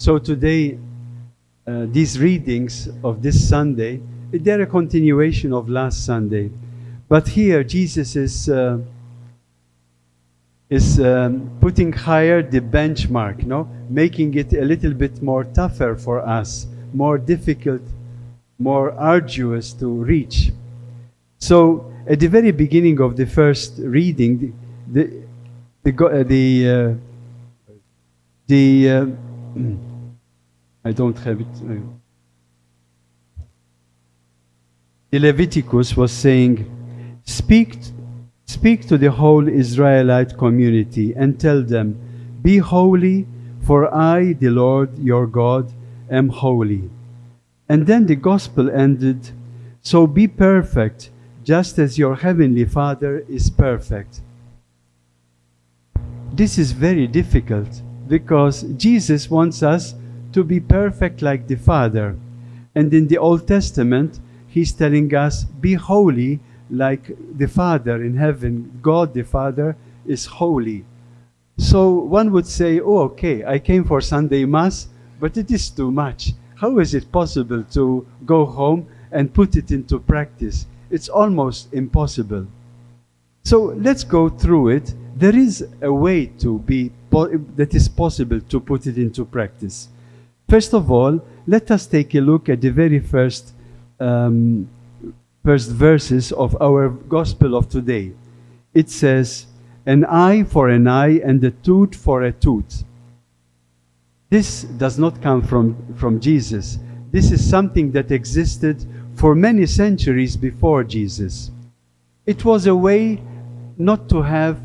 So today, uh, these readings of this Sunday, they're a continuation of last Sunday. But here, Jesus is, uh, is um, putting higher the benchmark, no? making it a little bit more tougher for us, more difficult, more arduous to reach. So, at the very beginning of the first reading, the, the, the, uh, the, uh, uh, I don't have it. The Leviticus was saying, speak, speak to the whole Israelite community and tell them, Be holy, for I, the Lord your God, am holy. And then the gospel ended, So be perfect, just as your heavenly Father is perfect. This is very difficult because Jesus wants us to be perfect like the Father. And in the Old Testament, He's telling us, be holy like the Father in heaven. God the Father is holy. So one would say, oh, okay, I came for Sunday Mass, but it is too much. How is it possible to go home and put it into practice? It's almost impossible. So let's go through it. There is a way to be that is possible to put it into practice. First of all, let us take a look at the very first um, first verses of our gospel of today. It says, "An eye for an eye and a tooth for a tooth." This does not come from from Jesus. This is something that existed for many centuries before Jesus. It was a way not to have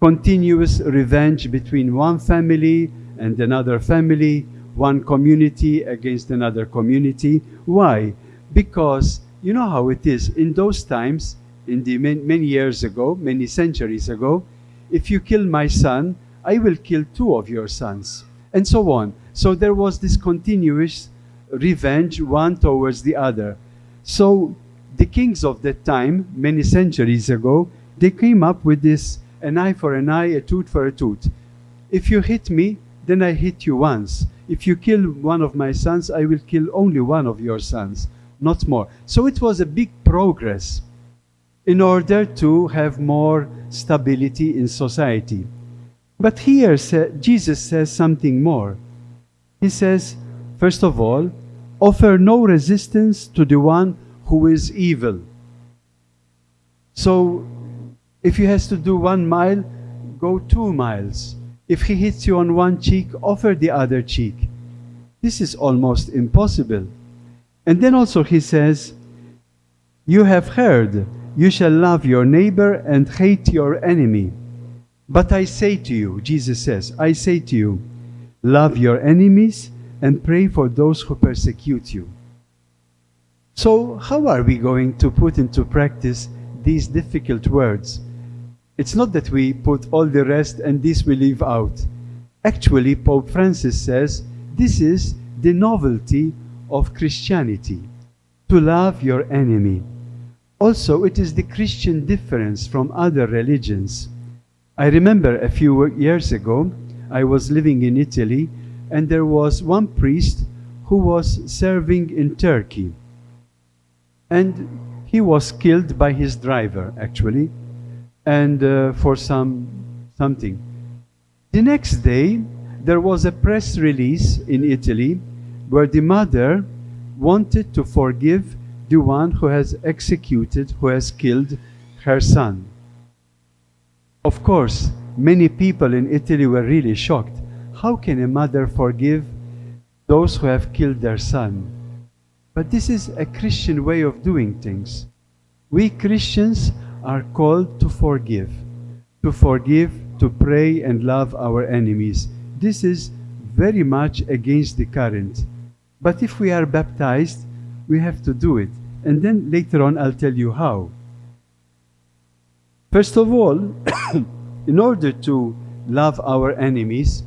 continuous revenge between one family and another family, one community against another community. Why? Because you know how it is. In those times, in the many, many years ago, many centuries ago, if you kill my son, I will kill two of your sons, and so on. So there was this continuous revenge, one towards the other. So the kings of that time, many centuries ago, they came up with this an eye for an eye, a tooth for a tooth. If you hit me, then I hit you once. If you kill one of my sons, I will kill only one of your sons, not more. So it was a big progress in order to have more stability in society. But here Jesus says something more. He says, first of all, offer no resistance to the one who is evil. So if he has to do one mile, go two miles. If he hits you on one cheek, offer the other cheek. This is almost impossible. And then also he says, You have heard, you shall love your neighbor and hate your enemy. But I say to you, Jesus says, I say to you, love your enemies and pray for those who persecute you. So, how are we going to put into practice these difficult words? It's not that we put all the rest and this we leave out. Actually, Pope Francis says this is the novelty of Christianity to love your enemy. Also, it is the Christian difference from other religions. I remember a few years ago, I was living in Italy, and there was one priest who was serving in Turkey. And he was killed by his driver, actually and uh, for some something. The next day, there was a press release in Italy where the mother wanted to forgive the one who has executed, who has killed her son. Of course, many people in Italy were really shocked. How can a mother forgive those who have killed their son? But this is a Christian way of doing things. We Christians are called to forgive, to forgive, to pray and love our enemies. This is very much against the current. But if we are baptized, we have to do it. And then later on, I'll tell you how. First of all, in order to love our enemies,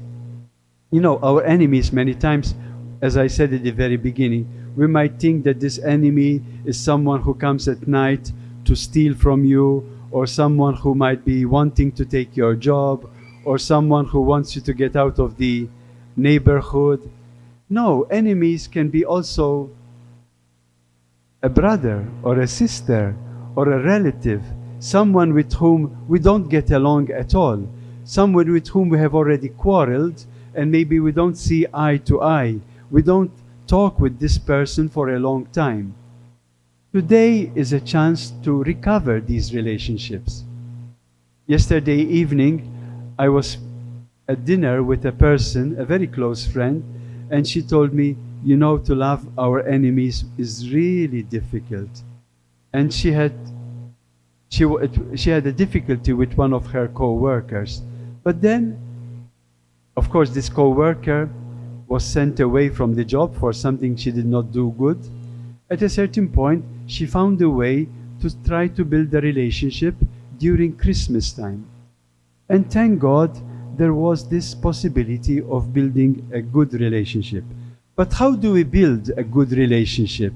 you know, our enemies many times, as I said at the very beginning, we might think that this enemy is someone who comes at night to steal from you, or someone who might be wanting to take your job, or someone who wants you to get out of the neighborhood. No, enemies can be also a brother or a sister or a relative, someone with whom we don't get along at all, someone with whom we have already quarreled and maybe we don't see eye to eye. We don't talk with this person for a long time. Today is a chance to recover these relationships. Yesterday evening, I was at dinner with a person, a very close friend, and she told me, you know, to love our enemies is really difficult. And she had, she, she had a difficulty with one of her co-workers. But then, of course, this co-worker was sent away from the job for something she did not do good. At a certain point, she found a way to try to build a relationship during Christmas time. And thank God, there was this possibility of building a good relationship. But how do we build a good relationship?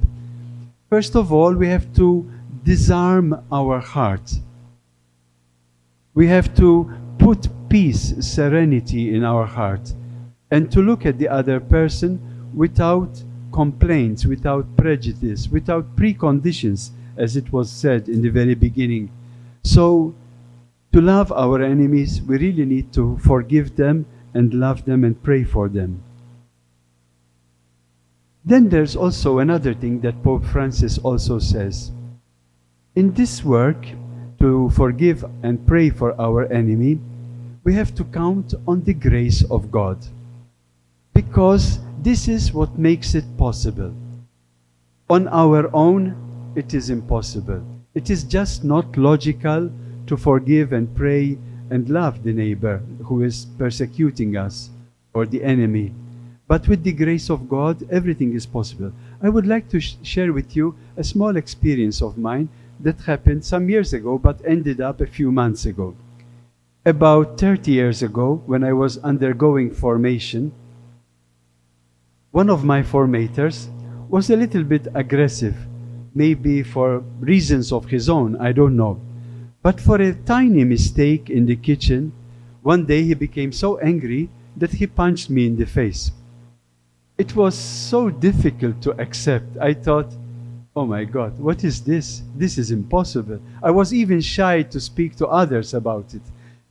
First of all, we have to disarm our heart. We have to put peace, serenity in our heart, and to look at the other person without complaints, without prejudice, without preconditions, as it was said in the very beginning. So, to love our enemies, we really need to forgive them and love them and pray for them. Then there's also another thing that Pope Francis also says. In this work, to forgive and pray for our enemy, we have to count on the grace of God. Because this is what makes it possible. On our own, it is impossible. It is just not logical to forgive and pray and love the neighbor who is persecuting us or the enemy. But with the grace of God, everything is possible. I would like to sh share with you a small experience of mine that happened some years ago but ended up a few months ago. About 30 years ago, when I was undergoing formation, one of my formators was a little bit aggressive, maybe for reasons of his own, I don't know. But for a tiny mistake in the kitchen, one day he became so angry that he punched me in the face. It was so difficult to accept. I thought, oh my God, what is this? This is impossible. I was even shy to speak to others about it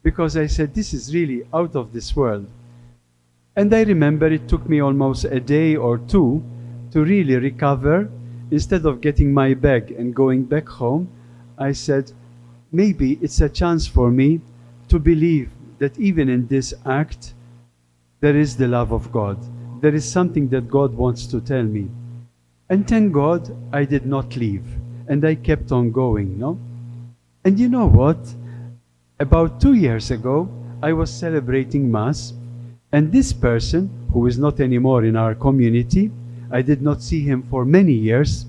because I said, this is really out of this world. And I remember it took me almost a day or two to really recover. Instead of getting my bag and going back home, I said, maybe it's a chance for me to believe that even in this act, there is the love of God there is something that God wants to tell me. And thank God I did not leave and I kept on going, no? And you know what? About two years ago, I was celebrating Mass and this person, who is not anymore in our community, I did not see him for many years.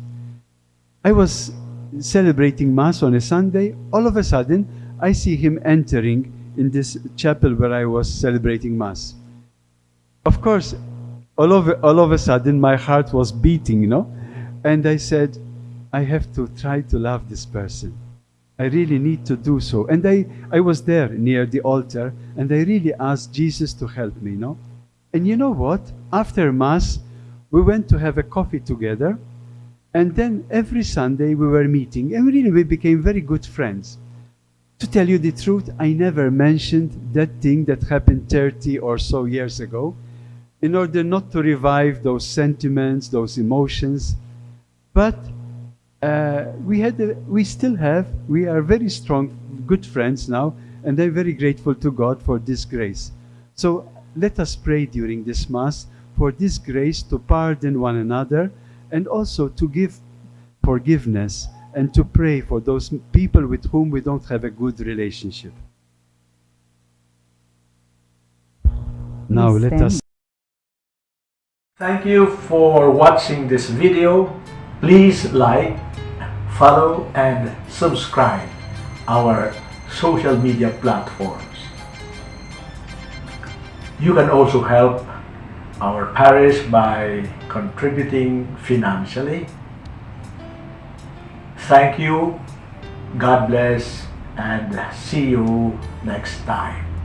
I was celebrating Mass on a Sunday. All of a sudden, I see him entering in this chapel where I was celebrating Mass. Of course, all of, all of a sudden my heart was beating, you know? And I said, I have to try to love this person. I really need to do so. And I, I was there near the altar and I really asked Jesus to help me, know? And you know what? After Mass, we went to have a coffee together. And then every Sunday we were meeting and really we became very good friends. To tell you the truth, I never mentioned that thing that happened 30 or so years ago in order not to revive those sentiments, those emotions. But uh, we had, a, we still have, we are very strong, good friends now, and I'm very grateful to God for this grace. So let us pray during this Mass for this grace to pardon one another and also to give forgiveness and to pray for those people with whom we don't have a good relationship. Now let us Thank you for watching this video. Please like, follow and subscribe our social media platforms. You can also help our parish by contributing financially. Thank you, God bless, and see you next time.